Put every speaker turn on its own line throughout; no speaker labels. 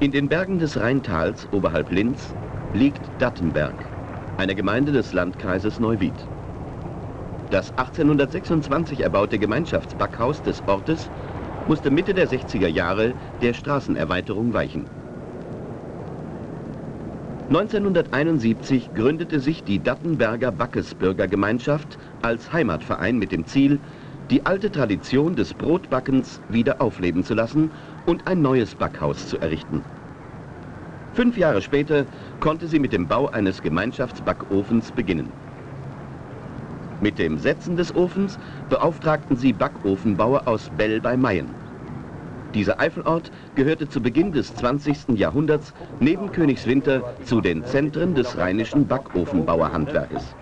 In den Bergen des Rheintals oberhalb Linz liegt Dattenberg, eine Gemeinde des Landkreises Neuwied. Das 1826 erbaute Gemeinschaftsbackhaus des Ortes musste Mitte der 60er Jahre der Straßenerweiterung weichen. 1971 gründete sich die Dattenberger Backesbürgergemeinschaft als Heimatverein mit dem Ziel, die alte Tradition des Brotbackens wieder aufleben zu lassen und ein neues Backhaus zu errichten. Fünf Jahre später konnte sie mit dem Bau eines Gemeinschaftsbackofens beginnen. Mit dem Setzen des Ofens beauftragten sie Backofenbauer aus Bell bei Mayen. Dieser Eifelort gehörte zu Beginn des 20. Jahrhunderts neben Königswinter zu den Zentren des rheinischen Backofenbauerhandwerkes.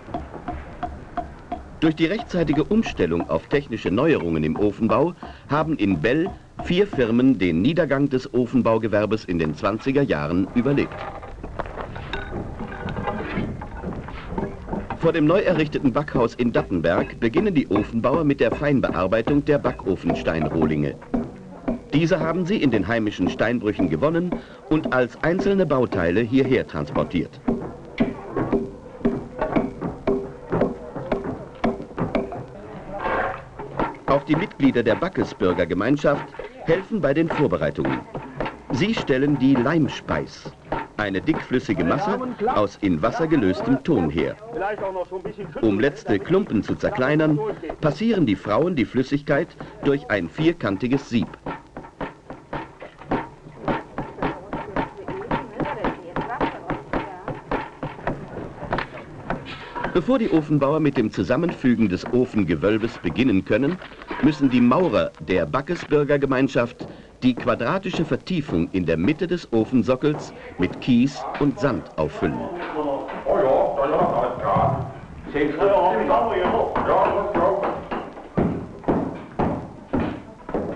Durch die rechtzeitige Umstellung auf technische Neuerungen im Ofenbau haben in Bell vier Firmen den Niedergang des Ofenbaugewerbes in den 20er Jahren überlebt. Vor dem neu errichteten Backhaus in Dattenberg beginnen die Ofenbauer mit der Feinbearbeitung der Backofensteinrohlinge. Diese haben sie in den heimischen Steinbrüchen gewonnen und als einzelne Bauteile hierher transportiert. Auch die Mitglieder der Backesbürgergemeinschaft helfen bei den Vorbereitungen. Sie stellen die Leimspeis, eine dickflüssige Masse aus in Wasser gelöstem Ton her. Um letzte Klumpen zu zerkleinern, passieren die Frauen die Flüssigkeit durch ein vierkantiges Sieb. Bevor die Ofenbauer mit dem Zusammenfügen des Ofengewölbes beginnen können, müssen die Maurer der Backesbürgergemeinschaft die quadratische Vertiefung in der Mitte des Ofensockels mit Kies und Sand auffüllen.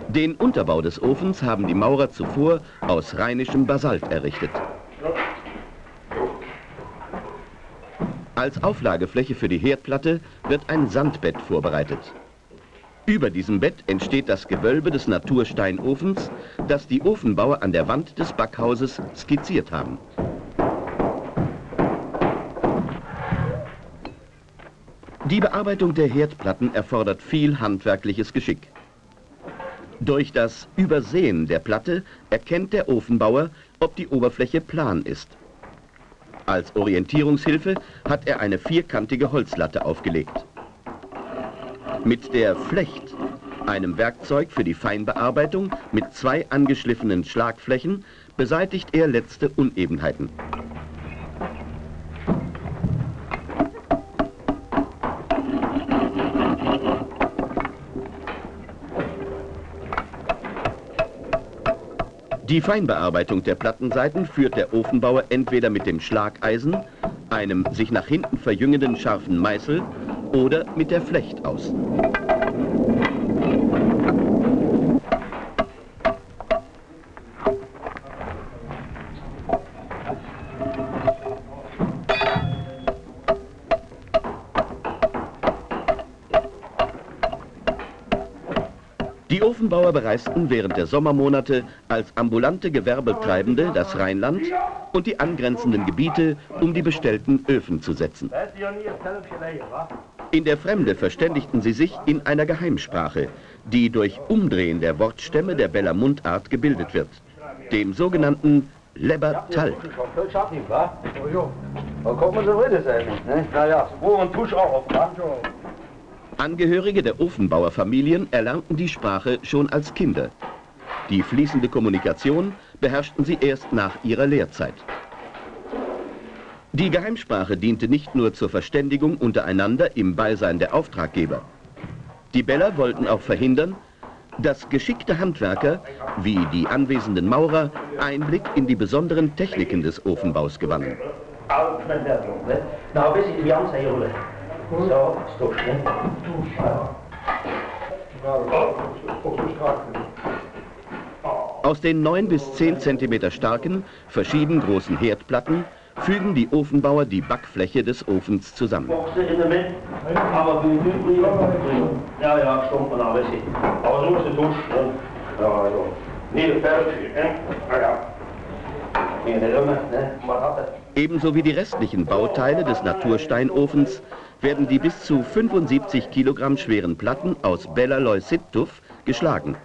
Den Unterbau des Ofens haben die Maurer zuvor aus rheinischem Basalt errichtet. Als Auflagefläche für die Herdplatte wird ein Sandbett vorbereitet. Über diesem Bett entsteht das Gewölbe des Natursteinofens, das die Ofenbauer an der Wand des Backhauses skizziert haben. Die Bearbeitung der Herdplatten erfordert viel handwerkliches Geschick. Durch das Übersehen der Platte erkennt der Ofenbauer, ob die Oberfläche plan ist. Als Orientierungshilfe hat er eine vierkantige Holzlatte aufgelegt. Mit der Flecht, einem Werkzeug für die Feinbearbeitung mit zwei angeschliffenen Schlagflächen, beseitigt er letzte Unebenheiten. Die Feinbearbeitung der Plattenseiten führt der Ofenbauer entweder mit dem Schlageisen, einem sich nach hinten verjüngenden scharfen Meißel oder mit der Flecht aus. Die Ofenbauer bereisten während der Sommermonate als ambulante Gewerbetreibende das Rheinland und die angrenzenden Gebiete, um die bestellten Öfen zu setzen. In der Fremde verständigten sie sich in einer Geheimsprache, die durch Umdrehen der Wortstämme der Beller Mundart gebildet wird, dem sogenannten Lebertal. Angehörige der Ofenbauerfamilien erlernten die Sprache schon als Kinder. Die fließende Kommunikation beherrschten sie erst nach ihrer Lehrzeit. Die Geheimsprache diente nicht nur zur Verständigung untereinander im Beisein der Auftraggeber. Die Beller wollten auch verhindern, dass geschickte Handwerker, wie die anwesenden Maurer, Einblick in die besonderen Techniken des Ofenbaus gewannen. Aus den 9 bis 10 cm starken, verschieden großen Herdplatten fügen die Ofenbauer die Backfläche des Ofens zusammen. Ebenso wie die restlichen Bauteile des Natursteinofens werden die bis zu 75 Kilogramm schweren Platten aus Belaloy-Sittuf geschlagen.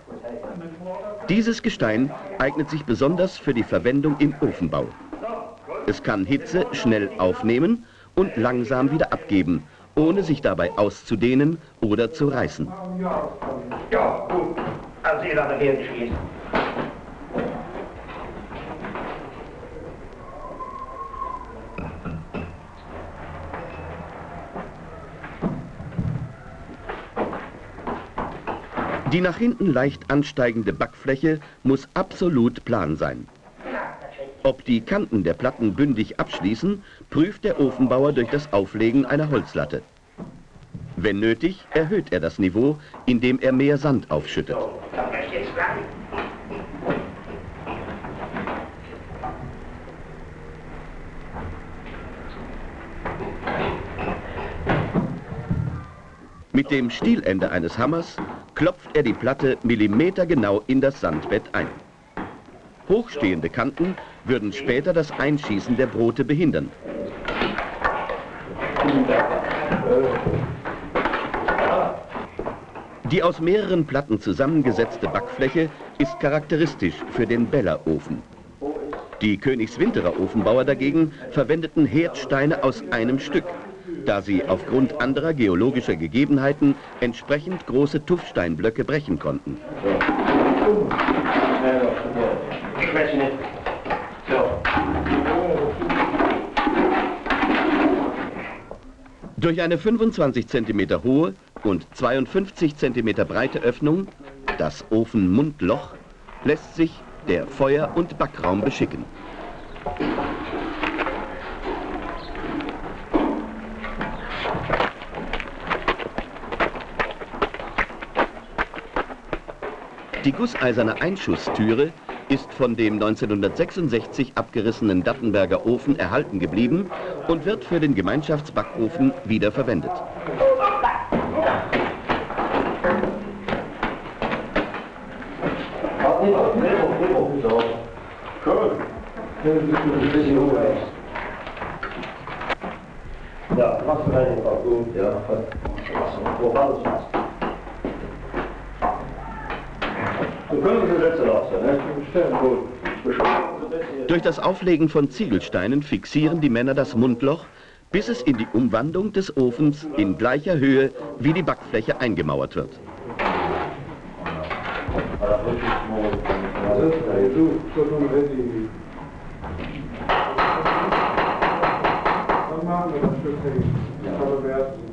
Dieses Gestein eignet sich besonders für die Verwendung im Ofenbau. Es kann Hitze schnell aufnehmen und langsam wieder abgeben, ohne sich dabei auszudehnen oder zu reißen. Ja, gut. Also ihr Die nach hinten leicht ansteigende Backfläche muss absolut plan sein. Ob die Kanten der Platten bündig abschließen, prüft der Ofenbauer durch das Auflegen einer Holzlatte. Wenn nötig, erhöht er das Niveau, indem er mehr Sand aufschüttet. Mit dem Stielende eines Hammers klopft er die Platte millimetergenau in das Sandbett ein. Hochstehende Kanten würden später das Einschießen der Brote behindern. Die aus mehreren Platten zusammengesetzte Backfläche ist charakteristisch für den Bellerofen. Die Königswinterer Ofenbauer dagegen verwendeten Herdsteine aus einem Stück, da sie aufgrund anderer geologischer Gegebenheiten entsprechend große Tuffsteinblöcke brechen konnten. Durch eine 25 cm hohe und 52 cm breite Öffnung, das Ofenmundloch, lässt sich der Feuer- und Backraum beschicken. Die gusseiserne Einschusstüre ist von dem 1966 abgerissenen Dattenberger Ofen erhalten geblieben und wird für den Gemeinschaftsbackofen wiederverwendet. Ja, was für ein gut, ja. Wo war das? Durch das Auflegen von Ziegelsteinen fixieren die Männer das Mundloch, bis es in die Umwandlung des Ofens in gleicher Höhe wie die Backfläche eingemauert wird.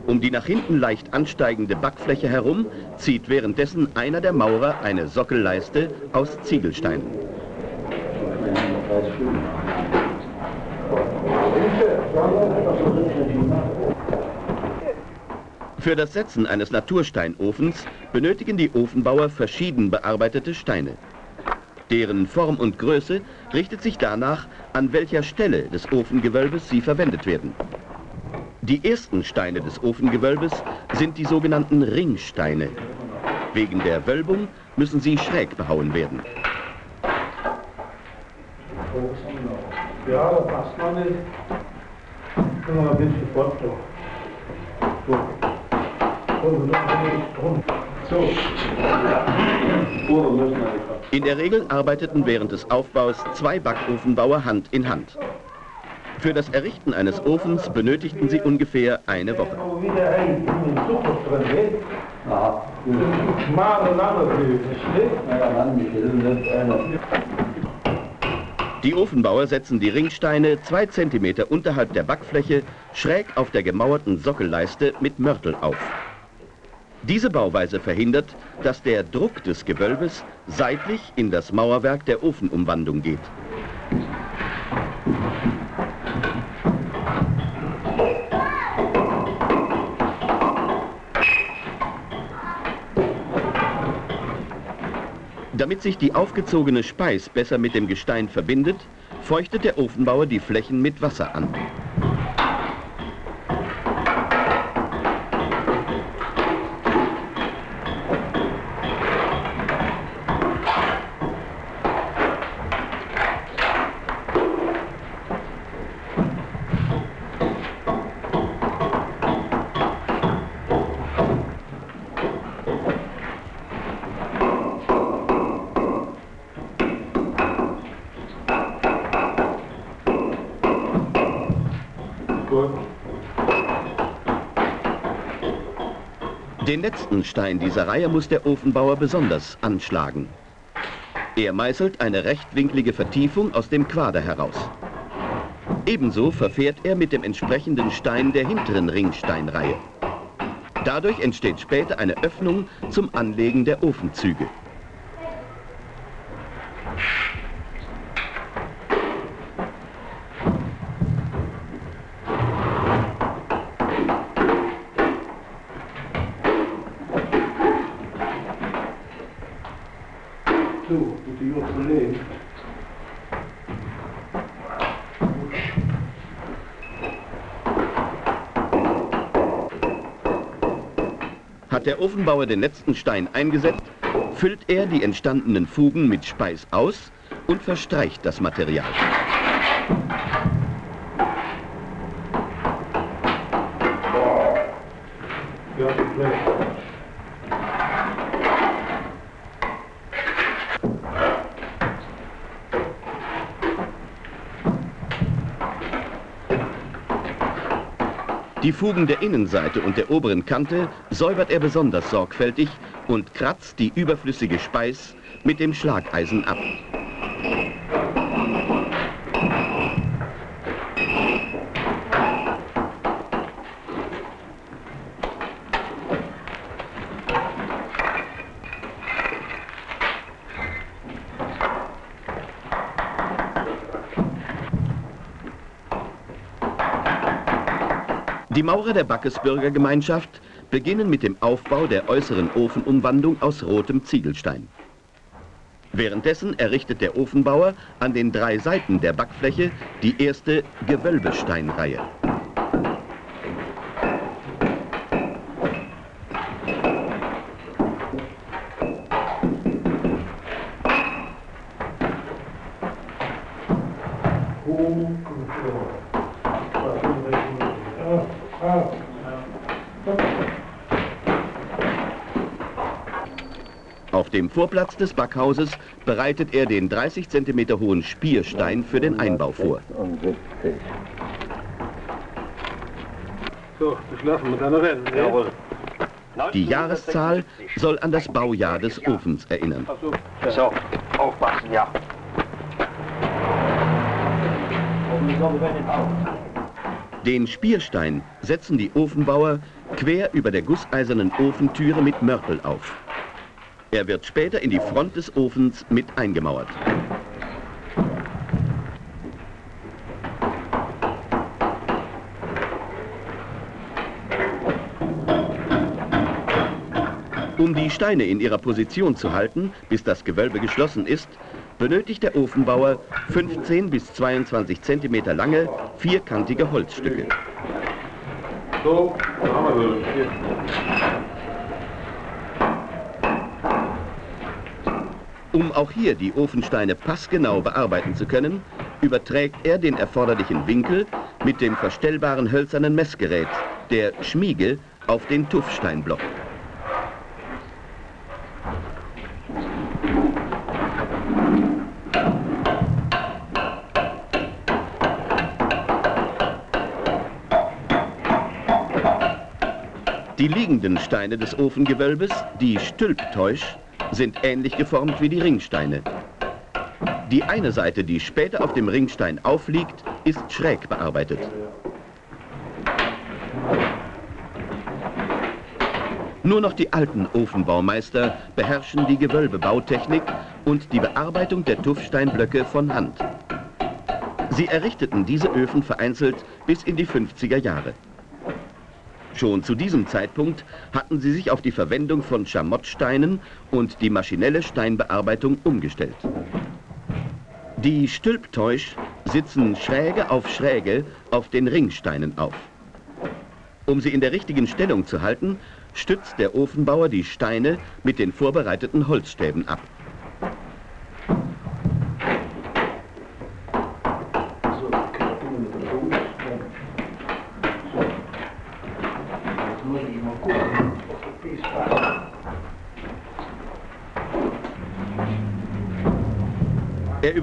Um die nach hinten leicht ansteigende Backfläche herum zieht währenddessen einer der Maurer eine Sockelleiste aus Ziegelsteinen. Für das Setzen eines Natursteinofens benötigen die Ofenbauer verschieden bearbeitete Steine. Deren Form und Größe richtet sich danach, an welcher Stelle des Ofengewölbes sie verwendet werden. Die ersten Steine des Ofengewölbes sind die sogenannten Ringsteine. Wegen der Wölbung müssen sie schräg behauen werden. Ja, da passt man nicht. Können wir ein bisschen fort So. In der Regel arbeiteten während des Aufbaus zwei Backofenbauer Hand in Hand. Für das Errichten eines Ofens benötigten sie ungefähr eine Woche. Die Ofenbauer setzen die Ringsteine zwei Zentimeter unterhalb der Backfläche schräg auf der gemauerten Sockelleiste mit Mörtel auf. Diese Bauweise verhindert, dass der Druck des Gewölbes seitlich in das Mauerwerk der Ofenumwandung geht. Damit sich die aufgezogene Speis besser mit dem Gestein verbindet, feuchtet der Ofenbauer die Flächen mit Wasser an. Den letzten Stein dieser Reihe muss der Ofenbauer besonders anschlagen. Er meißelt eine rechtwinklige Vertiefung aus dem Quader heraus. Ebenso verfährt er mit dem entsprechenden Stein der hinteren Ringsteinreihe. Dadurch entsteht später eine Öffnung zum Anlegen der Ofenzüge. Der Ofenbauer den letzten Stein eingesetzt, füllt er die entstandenen Fugen mit Speis aus und verstreicht das Material. Die Fugen der Innenseite und der oberen Kante säubert er besonders sorgfältig und kratzt die überflüssige Speis mit dem Schlageisen ab. Die Maurer der Backesbürger Gemeinschaft beginnen mit dem Aufbau der äußeren Ofenumwandung aus rotem Ziegelstein. Währenddessen errichtet der Ofenbauer an den drei Seiten der Backfläche die erste Gewölbesteinreihe. Auf dem Vorplatz des Backhauses bereitet er den 30 cm hohen Spierstein für den Einbau vor.
So, lassen wir dann rennen. Ne? Jawohl.
Die Jahreszahl soll an das Baujahr des Ofens erinnern.
So, aufpassen, ja.
Den Spierstein setzen die Ofenbauer quer über der gusseisernen Ofentüre mit Mörtel auf. Er wird später in die Front des Ofens mit eingemauert. Um die Steine in ihrer Position zu halten, bis das Gewölbe geschlossen ist, benötigt der Ofenbauer 15 bis 22 cm lange, vierkantige Holzstücke.
So, haben wir
Um auch hier die Ofensteine passgenau bearbeiten zu können, überträgt er den erforderlichen Winkel mit dem verstellbaren hölzernen Messgerät, der Schmiege, auf den Tuffsteinblock. Die liegenden Steine des Ofengewölbes, die Stülptäusch, sind ähnlich geformt wie die Ringsteine. Die eine Seite, die später auf dem Ringstein aufliegt, ist schräg bearbeitet. Nur noch die alten Ofenbaumeister beherrschen die Gewölbebautechnik und die Bearbeitung der Tuffsteinblöcke von Hand. Sie errichteten diese Öfen vereinzelt bis in die 50er Jahre. Schon zu diesem Zeitpunkt hatten sie sich auf die Verwendung von Schamottsteinen und die maschinelle Steinbearbeitung umgestellt. Die Stülptäusch sitzen Schräge auf Schräge auf den Ringsteinen auf. Um sie in der richtigen Stellung zu halten, stützt der Ofenbauer die Steine mit den vorbereiteten Holzstäben ab.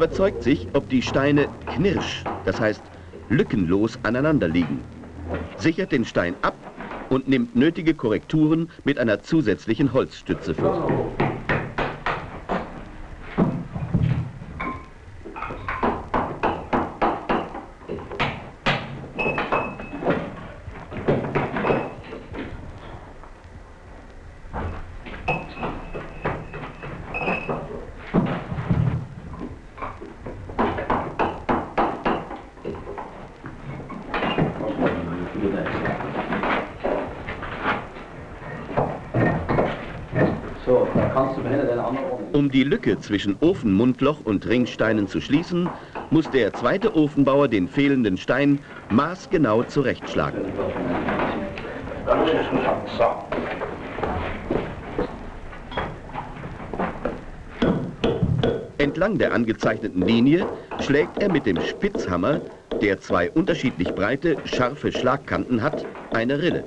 Überzeugt sich, ob die Steine knirsch, das heißt lückenlos aneinander liegen, sichert den Stein ab und nimmt nötige Korrekturen mit einer zusätzlichen Holzstütze vor. Um die Lücke zwischen Ofenmundloch und Ringsteinen zu schließen, muss der zweite Ofenbauer den fehlenden Stein maßgenau zurechtschlagen. Entlang der angezeichneten Linie schlägt er mit dem Spitzhammer, der zwei unterschiedlich breite, scharfe Schlagkanten hat, eine Rille.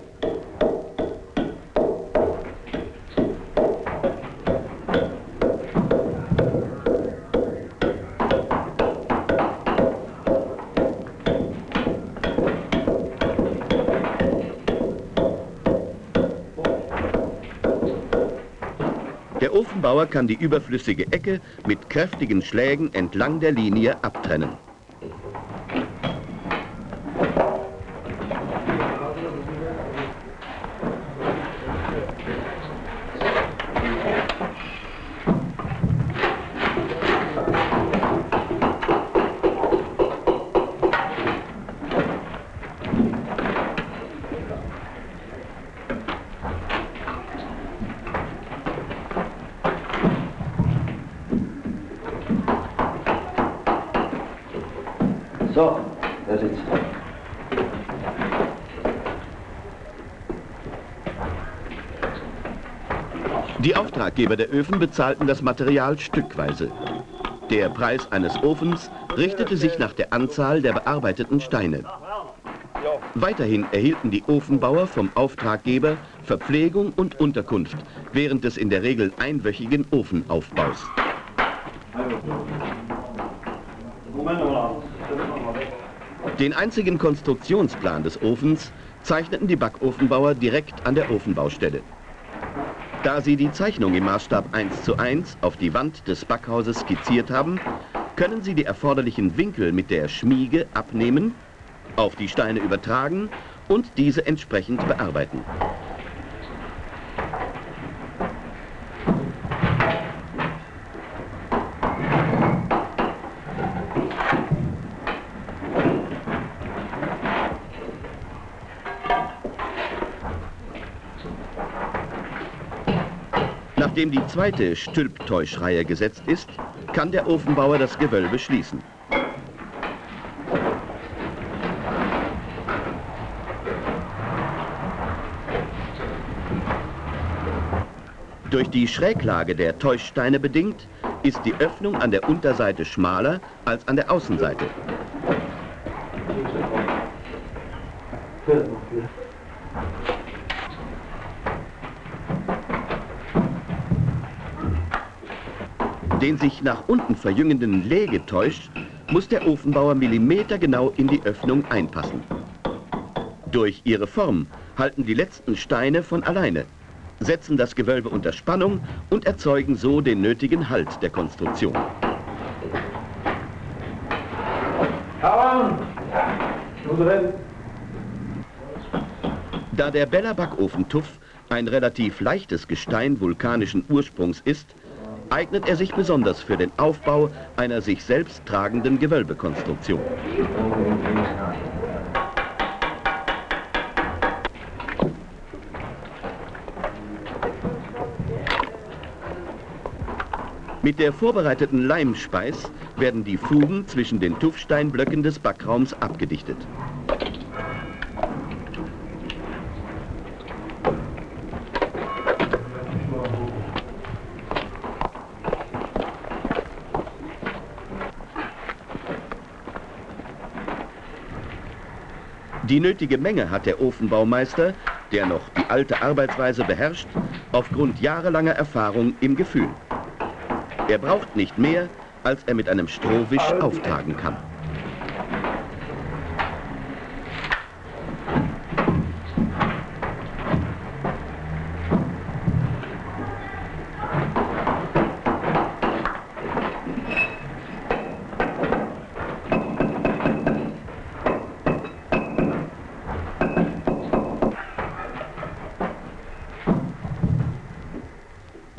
Ofenbauer kann die überflüssige Ecke mit kräftigen Schlägen entlang der Linie abtrennen. Auftraggeber der Öfen bezahlten das Material stückweise. Der Preis eines Ofens richtete sich nach der Anzahl der bearbeiteten Steine. Weiterhin erhielten die Ofenbauer vom Auftraggeber Verpflegung und Unterkunft während des in der Regel einwöchigen Ofenaufbaus. Den einzigen Konstruktionsplan des Ofens zeichneten die Backofenbauer direkt an der Ofenbaustelle. Da sie die Zeichnung im Maßstab 1 zu 1 auf die Wand des Backhauses skizziert haben, können sie die erforderlichen Winkel mit der Schmiege abnehmen, auf die Steine übertragen und diese entsprechend bearbeiten. Nachdem die zweite Stülptäuschreihe gesetzt ist, kann der Ofenbauer das Gewölbe schließen. Durch die Schräglage der Täuschsteine bedingt, ist die Öffnung an der Unterseite schmaler als an der Außenseite. Den sich nach unten verjüngenden Legetäusch muss der Ofenbauer millimetergenau in die Öffnung einpassen. Durch ihre Form halten die letzten Steine von alleine, setzen das Gewölbe unter Spannung und erzeugen so den nötigen Halt der Konstruktion. Da der Beller Backofentuff ein relativ leichtes Gestein vulkanischen Ursprungs ist, eignet er sich besonders für den Aufbau einer sich selbst tragenden Gewölbekonstruktion. Mit der vorbereiteten Leimspeis werden die Fugen zwischen den Tuffsteinblöcken des Backraums abgedichtet. Die nötige Menge hat der Ofenbaumeister, der noch die alte Arbeitsweise beherrscht, aufgrund jahrelanger Erfahrung im Gefühl. Er braucht nicht mehr, als er mit einem Strohwisch auftragen kann.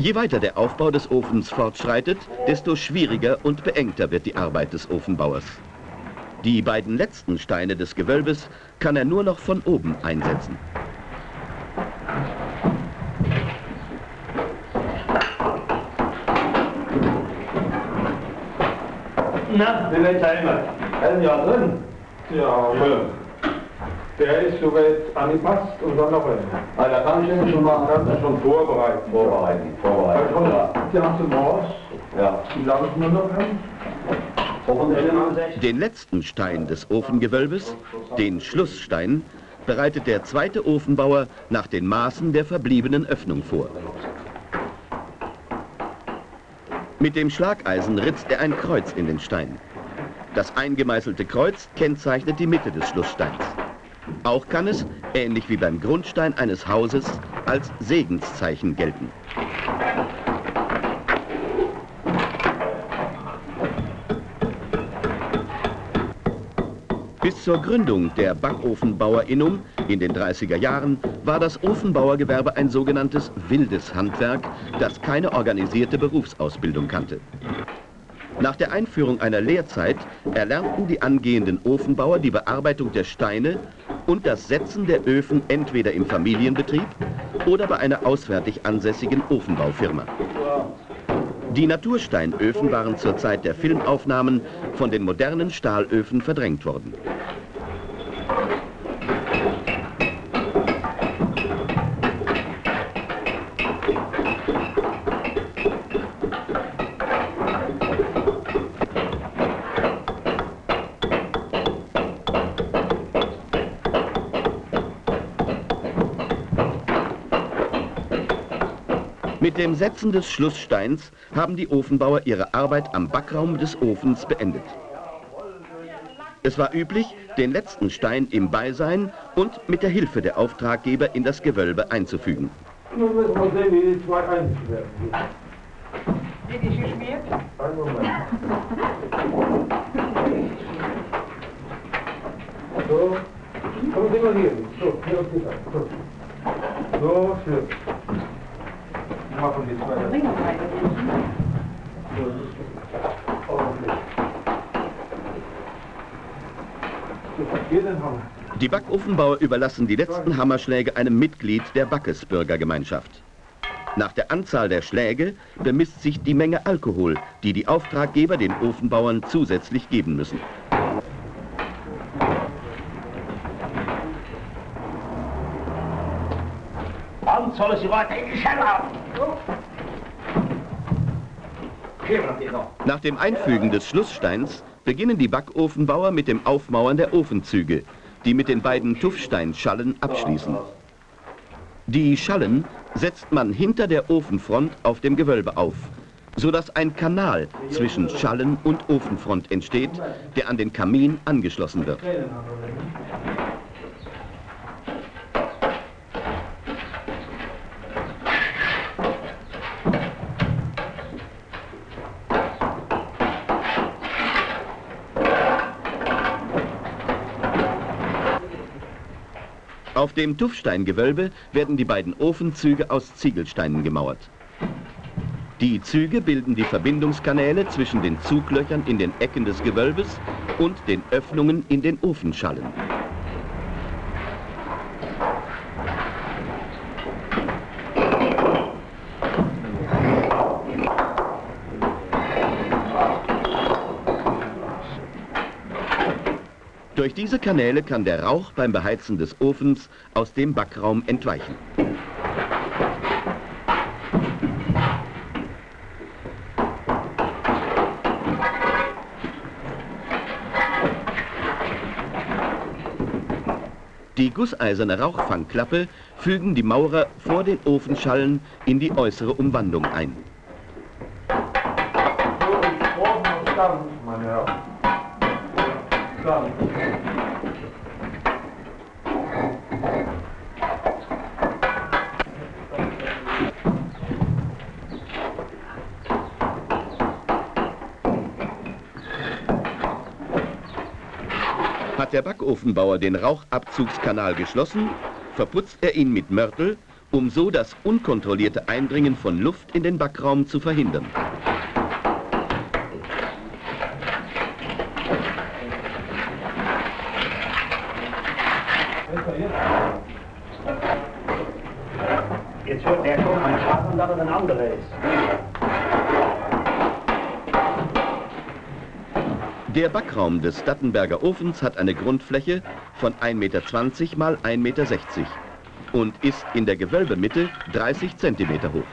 Je weiter der Aufbau des Ofens fortschreitet, desto schwieriger und beengter wird die Arbeit des Ofenbauers. Die beiden letzten Steine des Gewölbes kann er nur noch von oben einsetzen.
Na, wie weit sind wir? Ein Jahr drin.
Ja, ja. Der ist soweit angepasst und dann noch ein.
Ah, da kann ich den schon machen.
Kannst du schon vorbereiten.
Vorbereiten, vorbereiten. Ja.
die haben zum Haus.
ja.
Wie lange ist nur noch?
Hoffentlich.
Den letzten Stein des Ofengewölbes, den Schlussstein, bereitet der zweite Ofenbauer nach den Maßen der verbliebenen Öffnung vor. Mit dem Schlageisen ritzt er ein Kreuz in den Stein. Das eingemeißelte Kreuz kennzeichnet die Mitte des Schlusssteins. Auch kann es, ähnlich wie beim Grundstein eines Hauses, als Segenszeichen gelten. Bis zur Gründung der Backofenbauerinnung in den 30er Jahren war das Ofenbauergewerbe ein sogenanntes wildes Handwerk, das keine organisierte Berufsausbildung kannte. Nach der Einführung einer Lehrzeit erlernten die angehenden Ofenbauer die Bearbeitung der Steine und das Setzen der Öfen entweder im Familienbetrieb oder bei einer auswärtig ansässigen Ofenbaufirma. Die Natursteinöfen waren zur Zeit der Filmaufnahmen von den modernen Stahlöfen verdrängt worden. Mit dem Setzen des Schlusssteins haben die Ofenbauer ihre Arbeit am Backraum des Ofens beendet. Es war üblich, den letzten Stein im Beisein und mit der Hilfe der Auftraggeber in das Gewölbe einzufügen.
Nun müssen wir sehen, wie die zwei einzeln werden.
Wird die geschmiert?
Einen Moment. So. Kommen Sie mal hier. So, hier auf die Seite. So. So, schön. Zwei.
Die Backofenbauer überlassen die letzten Hammerschläge einem Mitglied der Backesbürgergemeinschaft. Nach der Anzahl der Schläge bemisst sich die Menge Alkohol, die die Auftraggeber den Ofenbauern zusätzlich geben müssen.
Sollen Sie weiter in die Schelle
Nach dem Einfügen des Schlusssteins beginnen die Backofenbauer mit dem Aufmauern der Ofenzüge, die mit den beiden Tuffsteinschallen abschließen. Die Schallen setzt man hinter der Ofenfront auf dem Gewölbe auf, sodass ein Kanal zwischen Schallen und Ofenfront entsteht, der an den Kamin angeschlossen wird. Auf dem Tuffsteingewölbe werden die beiden Ofenzüge aus Ziegelsteinen gemauert. Die Züge bilden die Verbindungskanäle zwischen den Zuglöchern in den Ecken des Gewölbes und den Öffnungen in den Ofenschallen. Durch diese Kanäle kann der Rauch beim Beheizen des Ofens aus dem Backraum entweichen. Die gusseiserne Rauchfangklappe fügen die Maurer vor den Ofenschallen in die äußere Umwandung ein.
Meine Herren. Stangen.
Hat der Backofenbauer den Rauchabzugskanal geschlossen, verputzt er ihn mit Mörtel um so das unkontrollierte Eindringen von Luft in den Backraum zu verhindern.
Der
Backraum des Dattenberger Ofens hat eine Grundfläche von 1,20 Meter mal 1,60 Meter und ist in der Gewölbemitte 30 cm hoch.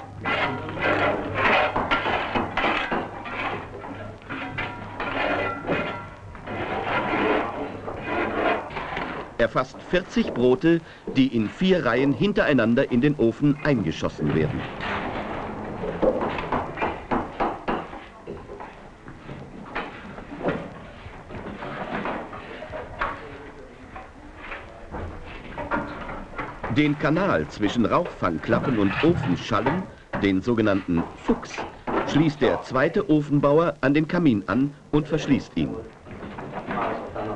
Er fasst 40 Brote, die in vier Reihen hintereinander in den Ofen eingeschossen werden. Den Kanal zwischen Rauchfangklappen und Ofenschallen, den sogenannten Fuchs, schließt der zweite Ofenbauer an den Kamin an und verschließt ihn.
Dann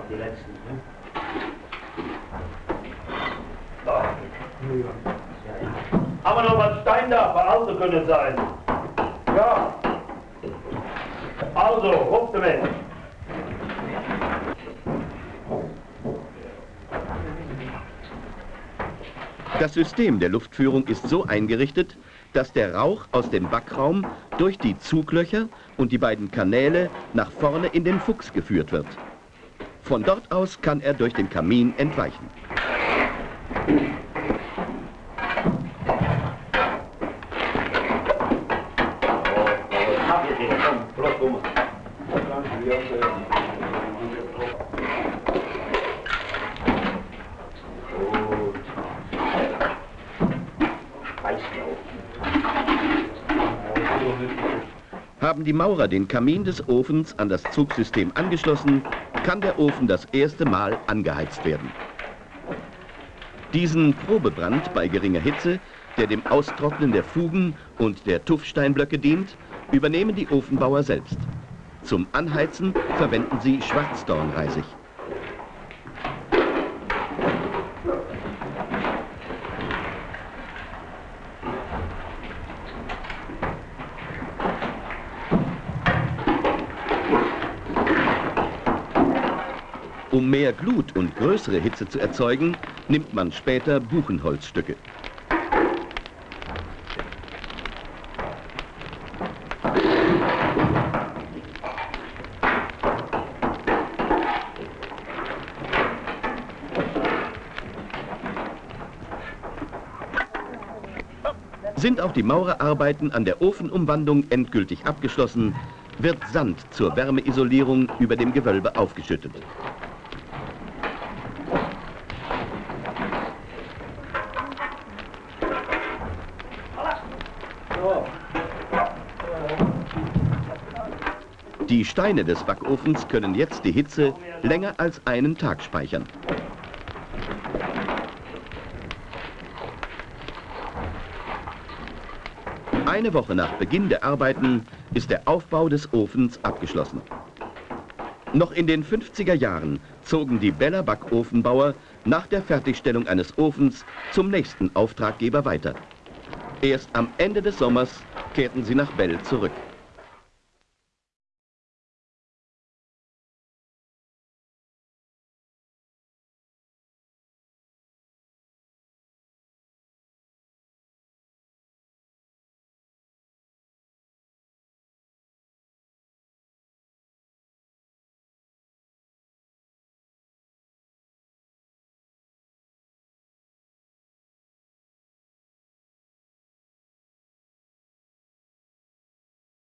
noch was Stein da? Veraltet können sein. Ja. Also, ruft damit.
Das System der Luftführung ist so eingerichtet, dass der Rauch aus dem Backraum durch die Zuglöcher und die beiden Kanäle nach vorne in den Fuchs geführt wird. Von dort aus kann er durch den Kamin entweichen.
Hab ich den, komm, bloß dumm. Gut. Weißblau.
Haben die Maurer den Kamin des Ofens an das Zugsystem angeschlossen, kann der Ofen das erste Mal angeheizt werden. Diesen Probebrand bei geringer Hitze, der dem Austrocknen der Fugen und der Tuffsteinblöcke dient, übernehmen die Ofenbauer selbst. Zum Anheizen verwenden sie Schwarzdornreisig. Um mehr Glut und größere Hitze zu erzeugen, nimmt man später Buchenholzstücke. Sind auch die Maurerarbeiten an der Ofenumwandlung endgültig abgeschlossen, wird Sand zur Wärmeisolierung über dem Gewölbe aufgeschüttet. Steine des Backofens können jetzt die Hitze länger als einen Tag speichern. Eine Woche nach Beginn der Arbeiten ist der Aufbau des Ofens abgeschlossen. Noch in den 50er Jahren zogen die Beller Backofenbauer nach der Fertigstellung eines Ofens zum nächsten Auftraggeber weiter. Erst am Ende des Sommers kehrten sie nach Bell zurück.